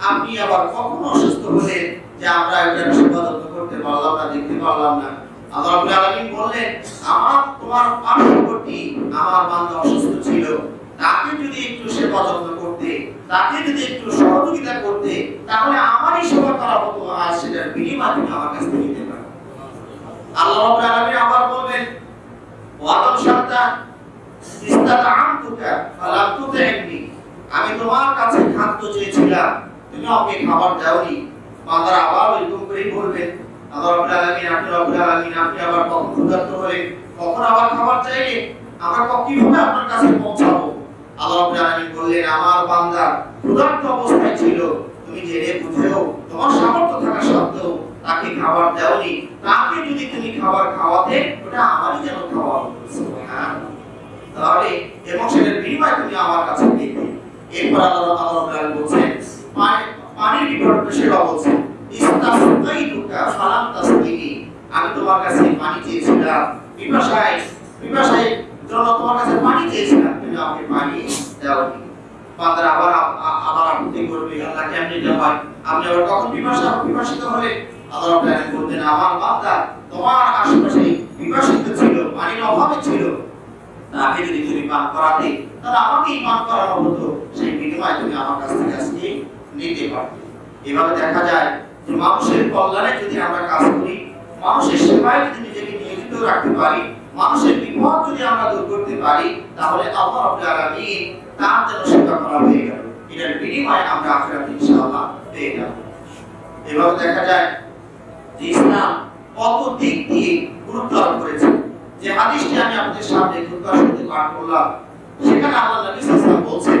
আপনি আবার কখন অসুস্থ হলেন যে আমরা এটার সেবা যত্ন করতে পারলাম না, দেখতে পারলাম না। আল্লাহ রাব্বুল আলামিন বললেন, আমার, তোমার পার্শ্ববর্তী আমার বান্দা অসুস্থ ছিল। তাকে যদি একটু সেবা যত্ন করতে, তাকে যদি একটু সহযোগিতা করতে, তাহলে আমারই সেবা করা হতো আর সেটার বিনিময় তুমি আমার কাছ থেকে নিতে পারো। আল্লাহ রাব্বুল আলামিন আবার বলবেন ওয়াদাম সন্তান ইস্তাতাআমতুকা, ফালাম তুতি'নি আমি তোমার কাছে খাদ্য চেয়েছিলাম ছিল। তুমি জেনে বুঝেও তোমার সামর্থ্য থাকা সত্ত্বেও তাকে খাবার দাওনি তাকে যদি তুমি খাবার খাওয়াতে, ওটা আমারই যেন খাওয়া তাহলে এবং সেটার বিনিময় তুমি আমার কাছে পেতে। এরপর আল্লাহ আল্লাহ বলছেন তাসকিনি আমি তোমার আমাকে আশেপাশে পিপাসিত ছিল, পানির অভাবে ছিল। তাকে যদি তুমি পান করাতে, তাহলে আমাকেই পান করানো হতো। সেই বিনিময়ে তুমি আমার কাছ থেকে আজকে নিতে পারতে। এভাবে দেখা যায় যে মানুষের কল্যাণে যদি আমরা কাজ করি, মানুষের সেবায় যদি নিজেকে নিয়োজিত রাখতে পারি, মানুষের বিপদ যদি আমরা দূর করতে পারি, তাহলে তার সেবা করা হয়ে গেল। এটার বিনিময়ে আমরা পেয়ে এভাবে দেখা যায় যে ইসলাম কত দিক দিয়ে গুরুত্ব আরোপ করেছে। যে হাদিসটি আমি আপনাদের সামনে শুরুতে পাঠ করলাম, সেখানে আল্লাহ নবী বলছেন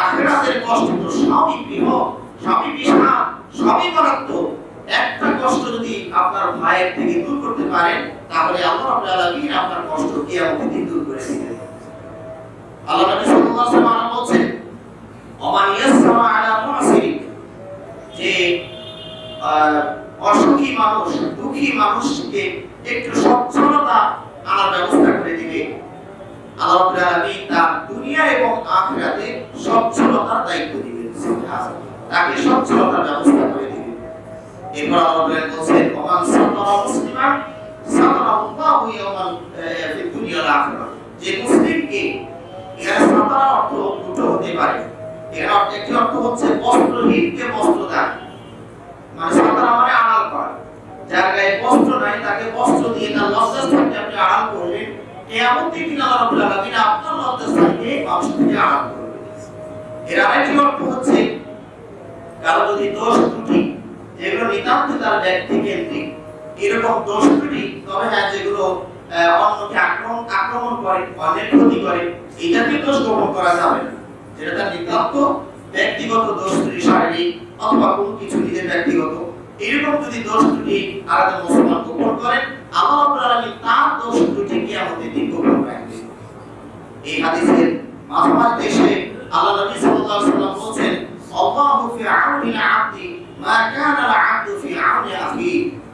আখিরাতের কষ্ট তো সবই বৃহৎ সবই বিশাল সবই মারাত্মক একটা কষ্ট যদি আপনার ভাইয়ের থেকে দূর করতে পারেন, তাহলে আল্লাহ রাব্বুল আলামিন আপনার কষ্ট কিয়ামতের দিন দূর করে দিবেন। আল্লাহ নবী সাল্লাল্লাহু আলাইহি ওয়াসাল্লাম বলছেন, ওমান ইয়াসরা আলা মুসিরি যে অসুখী মানুষ, দুঃখী মানুষকে একটু সচ্ছলতা আনার ব্যবস্থা করে দিবে। তার দুনিয়া এবং আখিরাতে সচ্ছলতার দায়িত্ব দিবেন তাকে সচ্ছলতার ব্যবস্থা করে দিবেন এরপর আল্লাহ যে মুসলিমকে হতে পারে। এর অর্থ, একটি অর্থ হচ্ছে বস্ত্রহীনকে বস্ত্র দান মানে সাতারা মানে আড়াল করা। যার গায়ে বস্ত্র নাই, তাকে বস্ত্র দিয়ে তার লজ্জাস্থানকে আপনি আড়াল করলেন কেয়ামত দিন আল্লাহ রাব্বুল আপনার লজ্জাস্থানকে মানুষ থেকে এর আরেকটি অর্থ হচ্ছে, কারও যদি দোষ ত্রুটি, যেগুলো নিতান্ত তার ব্যক্তি কেন্দ্রিক, এরকম দোষ ত্রুটি, তবে হ্যাঁ যেগুলো অন্যকে আক্রমণ আক্রমণ করে, অন্যের ক্ষতি করে জাতীয় দোষ গ্রহণ করা যাবে না। যেটা তার নিতান্ত ব্যক্তিগত দোষ ত্রুটি, শারীরিক অথবা কোনো কিছু নিজের ব্যক্তিগত, এরকম যদি দোষ ত্রুটি আলাদা মুসলমান গোপন করেন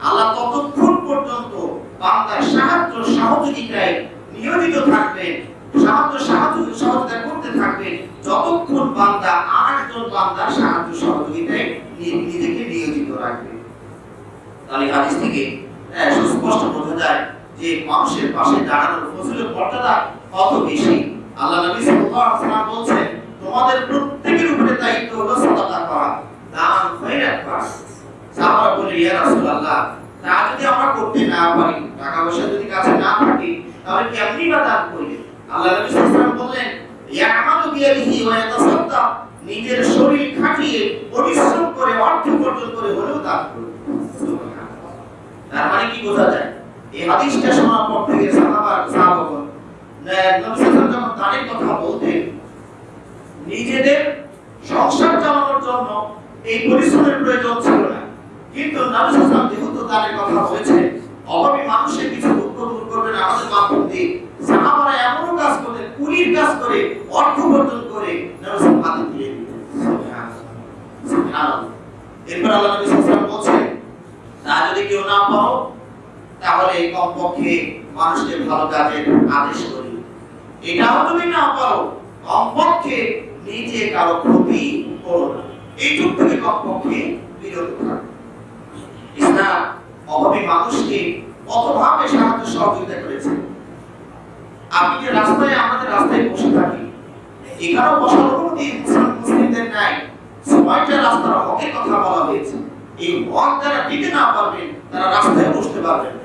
আল্লাহ নিয়োজিত থাকবেন, সাহায্য সাহায্য করতে থাকবেন, যতক্ষণ বান্দা আরেকজন বান্দার সাহায্য সহযোগিতায় নিজেকে নিয়োজিত রাখবে। তাহলে হাদিস থেকে সুস্পষ্ট বোঝা যায় যে মানুষের পাশে দাঁড়ানোর ফজিলত মর্যাদা কত বেশি? আল্লাহ নবী সাল্লাল্লাহু আলাইহি ওয়াসাল্লাম বলছেন, তোমাদের প্রত্যেকের উপরে দায়িত্ব হলো সাদাকা করা, দান খয়রাত করা সাহাবারা বলে, ইয়া রাসূলুল্লাহ, তা যদি আমরা করতে না পারি টাকা পয়সা যদি কাছে না থাকে, তাহলে কেমনি বা দান করবে আল্লাহ নবী সাল্লাল্লাহু আলাইহি ওয়াসাল্লাম বললেন, ইয়ামালু বিয়াদিহি ওয়া ইয়াতাসাদ্দাক নিজের শরীর খাটিয়ে পরিশ্রম করে অর্থ উপার্জন করে হলেও দান করবে সুবহানাল্লাহ। তার মানে কি বোঝা যায়। এই হাদিসটা শোনার পর থেকে সাহাবা সাহাবাগণ নবী সাল্লাল্লাহু কথা বলতেন, নিজেদের সংসার চালানোর জন্য এই পরিশ্রমের প্রয়োজন ছিল না। কিন্তু নবী সাল্লাল্লাহু যেহেতু কথা কিছু আমাদের সাহাবারা এমনও কাজ কুলির কাজ করে, অর্থ উপার্জন করে নবী সাল্লাল্লাহু এরপর আল্লাহ নবী সাল্লাল্লাহু তা যদি কেউ না পাও তাহলে কমপক্ষে মানুষকে ভালো কাজের আদেশ করি। এটাও তুমি না পারো। কমপক্ষে নিজে কারও ক্ষতি করো না। এইটুক থেকে কমপক্ষে বিরত থাকো। ইসলাম অভাবী মানুষকে কতভাবে সাহায্য সহযোগিতা করেছে? আপনি যে রাস্তায়, আমাদের রাস্তায় বসে থাকি, এখানেও বসার মুসলিম মুসলিমদের নাই। ছয়টা রাস্তার হকের কথা বলা হয়েছে। এই হক যারা দিতে না পারবেন তারা রাস্তায় বসতে পারবেন না।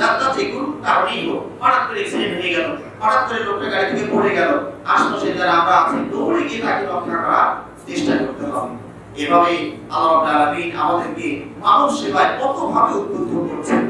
যার তা যে কোনো কারণেই হোক হঠাৎ করে অ্যাক্সিডেন্ট হয়ে গেল, হঠাৎ করে লোকটা গাড়ি থেকে পড়ে গেল। আশপাশে যারা আমরা আছি, দৌড়ে গিয়ে তাকে রক্ষা করার চেষ্টা করতে হবে। এভাবে আল্লাহ আমাদেরকে মানব সেবায় কতভাবে উদ্বুদ্ধ করছেন।